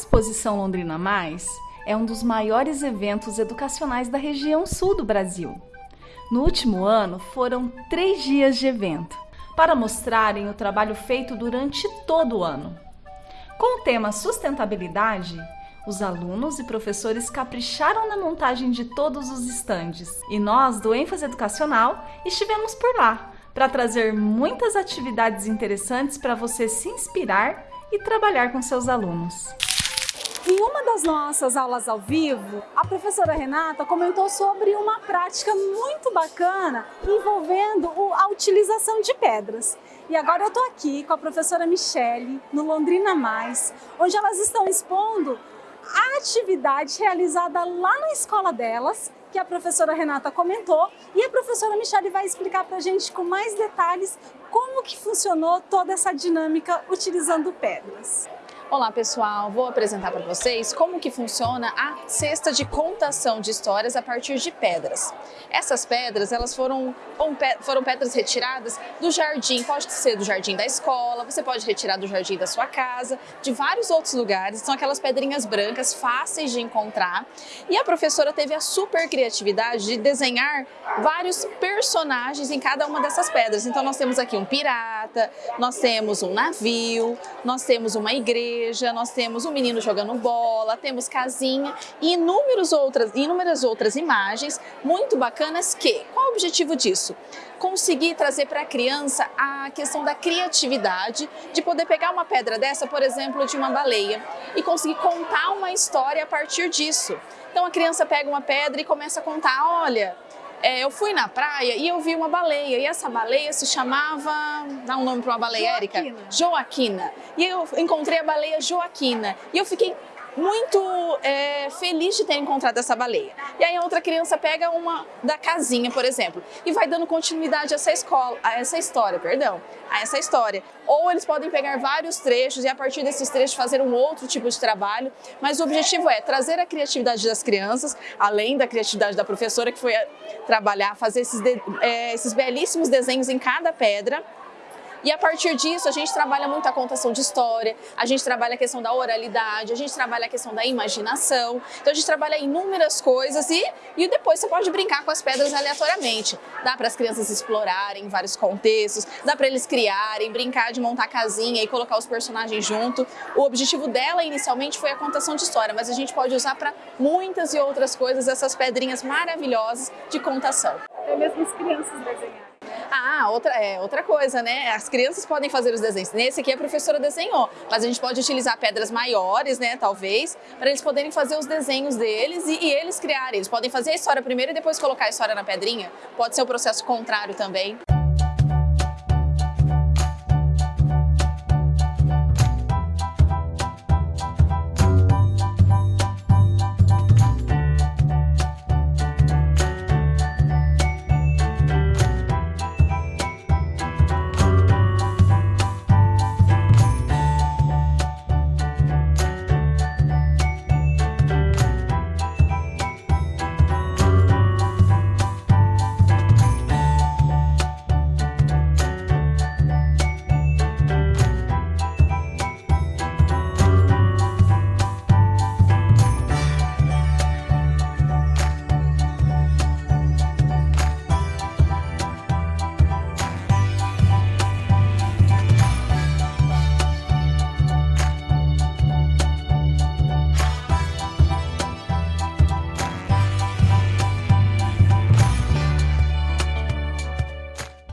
Exposição Londrina Mais é um dos maiores eventos educacionais da região sul do Brasil. No último ano, foram três dias de evento, para mostrarem o trabalho feito durante todo o ano. Com o tema sustentabilidade, os alunos e professores capricharam na montagem de todos os estandes e nós, do ênfase educacional, estivemos por lá para trazer muitas atividades interessantes para você se inspirar e trabalhar com seus alunos. Em uma das nossas aulas ao vivo, a professora Renata comentou sobre uma prática muito bacana envolvendo a utilização de pedras. E agora eu estou aqui com a professora Michele, no Londrina Mais, onde elas estão expondo a atividade realizada lá na escola delas, que a professora Renata comentou, e a professora Michele vai explicar para a gente com mais detalhes como que funcionou toda essa dinâmica utilizando pedras. Olá pessoal, vou apresentar para vocês como que funciona a cesta de contação de histórias a partir de pedras. Essas pedras, elas foram, foram pedras retiradas do jardim, pode ser do jardim da escola, você pode retirar do jardim da sua casa, de vários outros lugares, são aquelas pedrinhas brancas fáceis de encontrar. E a professora teve a super criatividade de desenhar vários personagens em cada uma dessas pedras. Então nós temos aqui um pirata, nós temos um navio, nós temos uma igreja, igreja, nós temos um menino jogando bola, temos casinha e inúmeras outras, inúmeras outras imagens muito bacanas que, qual o objetivo disso? Conseguir trazer para a criança a questão da criatividade, de poder pegar uma pedra dessa, por exemplo, de uma baleia, e conseguir contar uma história a partir disso. Então a criança pega uma pedra e começa a contar, olha, é, eu fui na praia e eu vi uma baleia, e essa baleia se chamava... Dá um nome para uma baleia, Érica? Joaquina. E eu encontrei a baleia Joaquina. E eu fiquei muito é, feliz de ter encontrado essa baleia. E aí a outra criança pega uma da casinha, por exemplo, e vai dando continuidade a essa escola, a essa história, perdão, a essa história. Ou eles podem pegar vários trechos e a partir desses trechos fazer um outro tipo de trabalho, mas o objetivo é trazer a criatividade das crianças, além da criatividade da professora que foi trabalhar, fazer esses, de, é, esses belíssimos desenhos em cada pedra, e a partir disso, a gente trabalha muito a contação de história, a gente trabalha a questão da oralidade, a gente trabalha a questão da imaginação. Então a gente trabalha inúmeras coisas e, e depois você pode brincar com as pedras aleatoriamente. Dá para as crianças explorarem vários contextos, dá para eles criarem, brincar de montar casinha e colocar os personagens junto. O objetivo dela inicialmente foi a contação de história, mas a gente pode usar para muitas e outras coisas essas pedrinhas maravilhosas de contação. É mesmo as crianças desenharem. Outra, é, outra coisa, né? As crianças podem fazer os desenhos. Nesse aqui a professora desenhou, mas a gente pode utilizar pedras maiores, né, talvez, para eles poderem fazer os desenhos deles e, e eles criarem. Eles podem fazer a história primeiro e depois colocar a história na pedrinha. Pode ser o processo contrário também.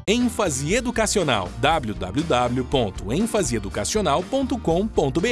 Ênfase educacional. www.enfaseeducacional.com.br